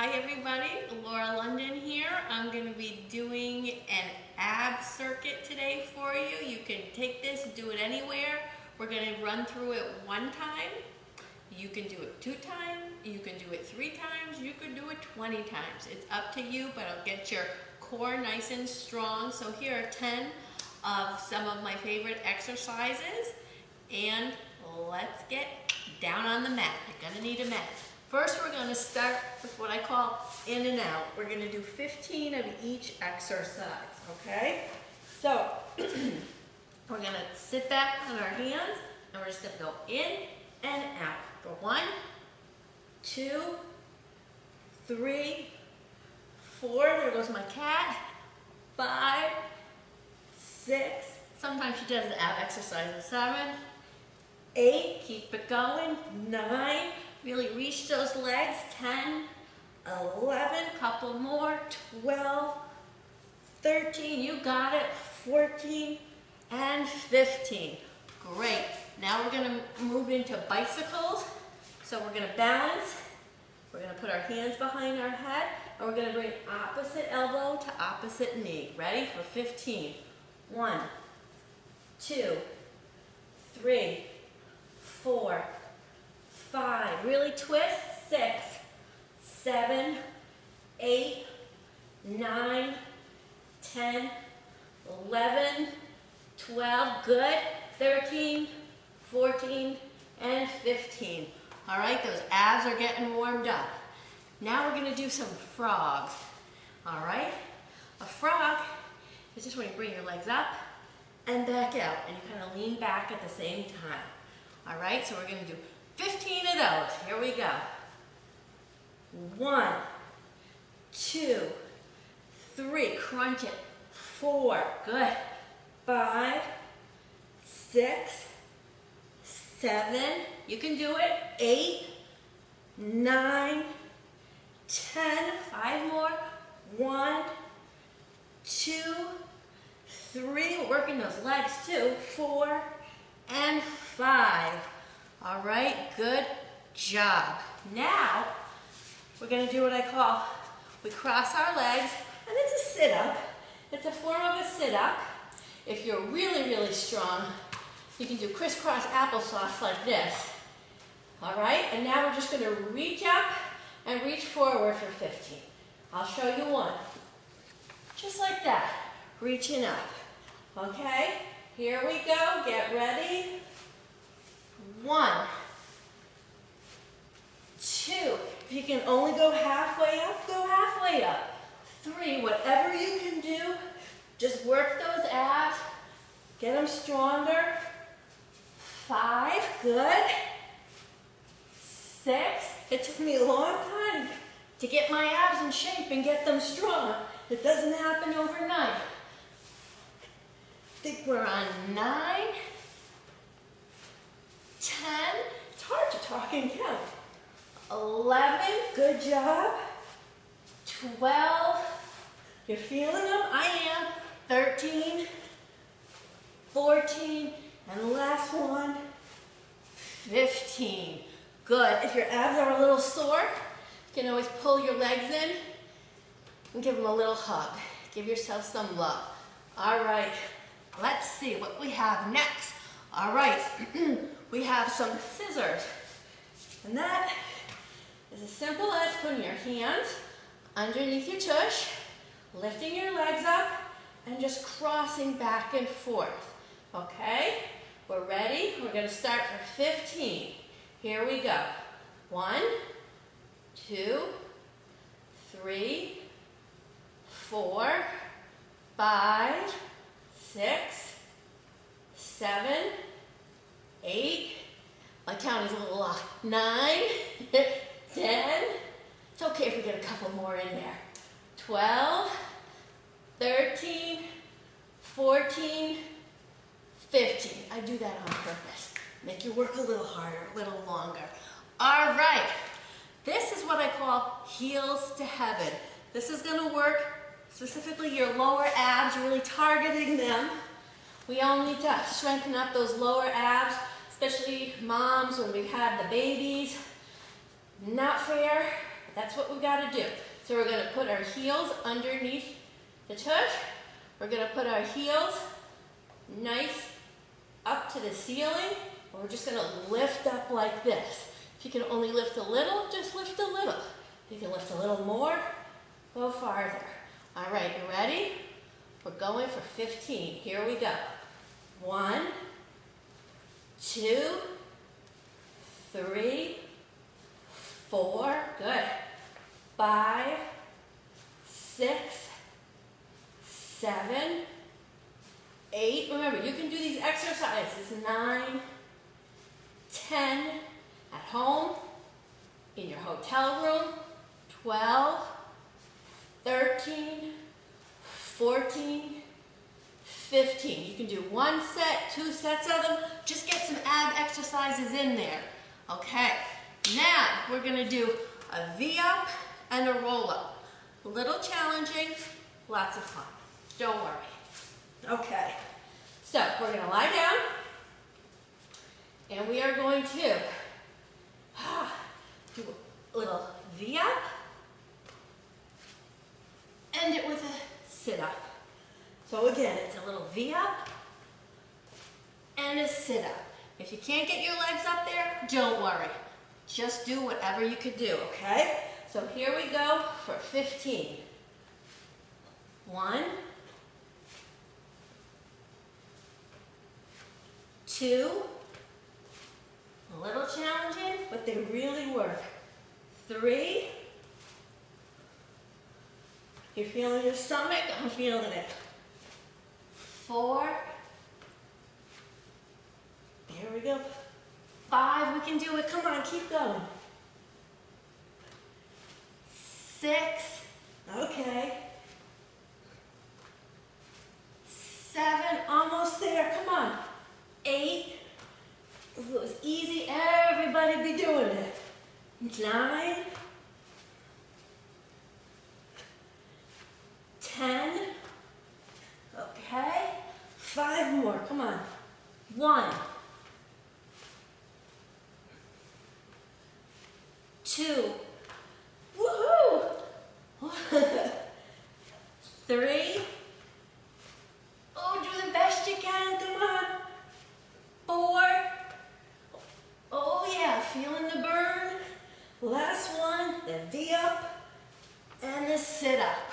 Hi everybody, Laura London here. I'm going to be doing an ab circuit today for you. You can take this, do it anywhere. We're going to run through it one time. You can do it two times, you can do it three times, you can do it 20 times. It's up to you, but it'll get your core nice and strong. So here are 10 of some of my favorite exercises. And let's get down on the mat. You're going to need a mat. First, we're going to start with what I call in and out. We're going to do 15 of each exercise, okay? So, we're going to sit back on our hands, and we're just to go in and out for one, two, three, four, there goes my cat, five, six, sometimes she does the ab exercises, seven, eight, keep it going, nine, Really reach those legs. 10, 11, couple more, 12, 13, you got it, 14, and 15. Great. Now we're going to move into bicycles. So we're going to balance. We're going to put our hands behind our head, and we're going to bring opposite elbow to opposite knee. Ready for 15. One, two, three, four, five, really twist, six, seven, eight, nine, 10, 11, 12, good, 13, 14, and 15. All right, those abs are getting warmed up. Now we're gonna do some frogs. All right, a frog is just when you bring your legs up and back out, and you kind of lean back at the same time. All right, so we're gonna do 15 of those. Here we go. One, two, three. Crunch it. Four. Good. Five, six, seven. You can do it. Eight, nine, ten. Five more. One, two, three. Working those legs too. Four and five. All right, good job. Now, we're gonna do what I call, we cross our legs, and it's a sit-up. It's a form of a sit-up. If you're really, really strong, you can do crisscross applesauce like this. All right, and now we're just gonna reach up and reach forward for 15. I'll show you one. Just like that, reaching up. Okay, here we go, get ready. One, two, if you can only go halfway up, go halfway up. Three, whatever you can do, just work those abs, get them stronger. Five, good. Six, it took me a long time to get my abs in shape and get them strong. It doesn't happen overnight. I think we're on nine. 10, it's hard to talk and count. 11, good job. 12, you're feeling them? I am. 13, 14, and last one, 15. Good. If your abs are a little sore, you can always pull your legs in and give them a little hug. Give yourself some love. All right, let's see what we have next. All right, we have some scissors. And that is as simple as putting your hands underneath your tush, lifting your legs up, and just crossing back and forth. Okay? We're ready. We're going to start for 15. Here we go. One, two, three, four, five, six, seven, eight, my count is a little off, nine, ten, it's okay if we get a couple more in there, 12, 13, 14, 15. I do that on purpose. Make you work a little harder, a little longer. All right, this is what I call heels to heaven. This is gonna work specifically your lower abs, really targeting them. We all need to strengthen up those lower abs, especially moms when we've the babies. Not fair, that's what we gotta do. So we're gonna put our heels underneath the tush. We're gonna put our heels nice up to the ceiling. We're just gonna lift up like this. If you can only lift a little, just lift a little. If you can lift a little more, go farther. All right, you ready? We're going for 15. Here we go. One, two, three, four, good. Five, six, seven, eight. Remember, you can do these exercises. Nine, ten, at home, in your hotel room, 12, 13, 14, 15. You can do one set, two sets of them. Just get some ab exercises in there. Okay, now we're gonna do a V-up and a roll-up. A little challenging, lots of fun. Don't worry. Okay, so we're gonna lie down and we are going to ah, do a little V-up, end it with a sit-up. So again, it's a little V-up and a sit-up. If you can't get your legs up there, don't worry. Just do whatever you could do, okay? So here we go for 15. One, two, a little challenging, but they really work. Three, you're feeling your stomach, I'm feeling it. Four, There we go. Five, we can do it. Come on, keep going. Six, okay. Seven, almost there. Come on. Eight, if it was easy, everybody be doing it. Nine, ten, okay. Five more, come on. One, two, woohoo! Three, oh, do the best you can, come on. Four, oh yeah, feeling the burn. Last one, the V up and the sit up.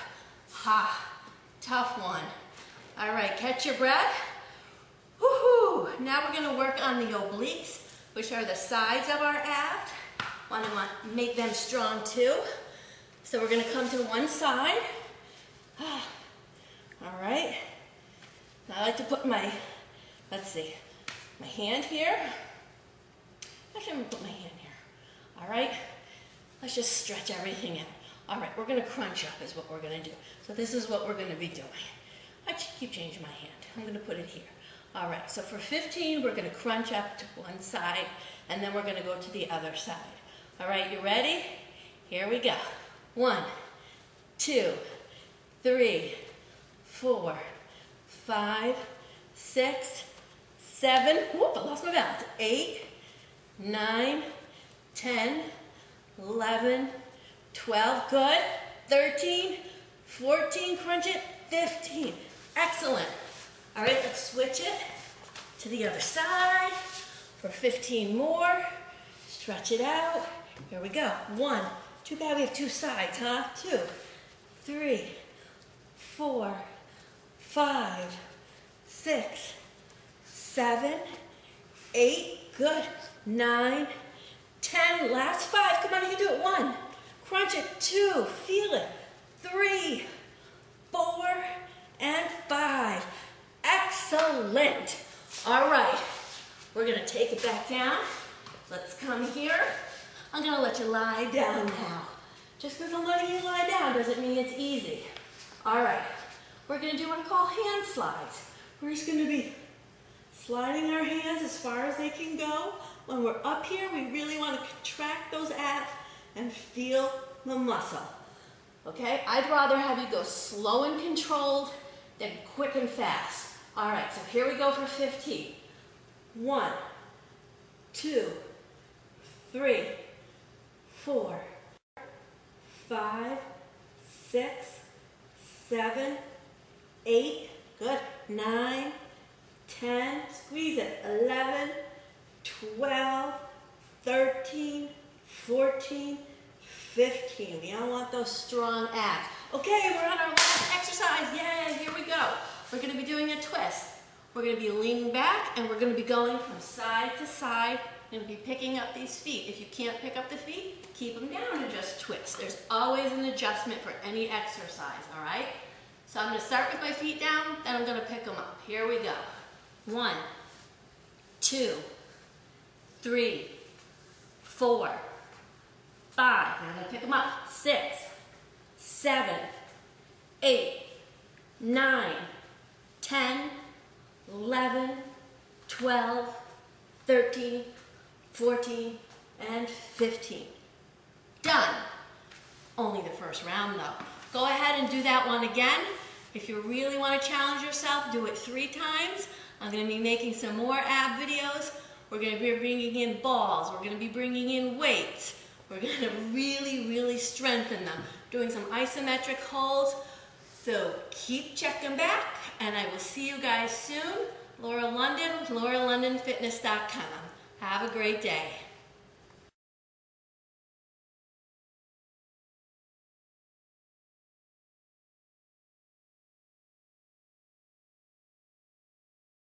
Ha, tough one. All right, catch your breath. Now we're gonna work on the obliques, which are the sides of our abs. Want to make them strong too. So we're gonna come to one side. All right. I like to put my, let's see, my hand here. I'm gonna put my hand here. All right. Let's just stretch everything out. All right, we're gonna crunch up is what we're gonna do. So this is what we're gonna be doing. I keep changing my hand. I'm gonna put it here. All right, so for 15, we're gonna crunch up to one side, and then we're gonna go to the other side. All right, you ready? Here we go. One, two, three, four, five, six, seven, whoop, I lost my balance, eight, nine, 10, 11, 12, good, 13, 14, crunch it, 15, excellent. All right, let's switch it to the other side for 15 more. Stretch it out. Here we go. One. Too bad we have two sides, huh? Two, three, four, five, six, seven, eight. Good. Nine, ten. Last five. Come on, you can do it. One. Crunch it. Two. Feel it. Three, four, and five. Excellent. All right, we're gonna take it back down. Let's come here. I'm gonna let you lie down now. Just because I'm letting you lie down doesn't mean it's easy. All right, we're gonna do what I call hand slides. We're just gonna be sliding our hands as far as they can go. When we're up here, we really wanna contract those abs and feel the muscle. Okay, I'd rather have you go slow and controlled than quick and fast. All right, so here we go for 15. One, two, three, four, five, six, seven, eight, good, nine, ten, squeeze it, eleven, twelve, thirteen, fourteen, fifteen. We all want those strong abs. Okay, we're on our last exercise. Yay, here we go. We're gonna be doing a twist. We're gonna be leaning back and we're gonna be going from side to side. Gonna be picking up these feet. If you can't pick up the feet, keep them down and just twist. There's always an adjustment for any exercise, all right? So I'm gonna start with my feet down, then I'm gonna pick them up. Here we go. One, two, three, four, five. Now I'm gonna pick them up. Six, seven, eight, nine, 10, 11, 12, 13, 14, and 15. Done. Only the first round though. Go ahead and do that one again. If you really want to challenge yourself, do it three times. I'm going to be making some more ab videos. We're going to be bringing in balls. We're going to be bringing in weights. We're going to really, really strengthen them. Doing some isometric holds. So keep checking back and I will see you guys soon. Laura London, lauralondonfitness.com. Have a great day.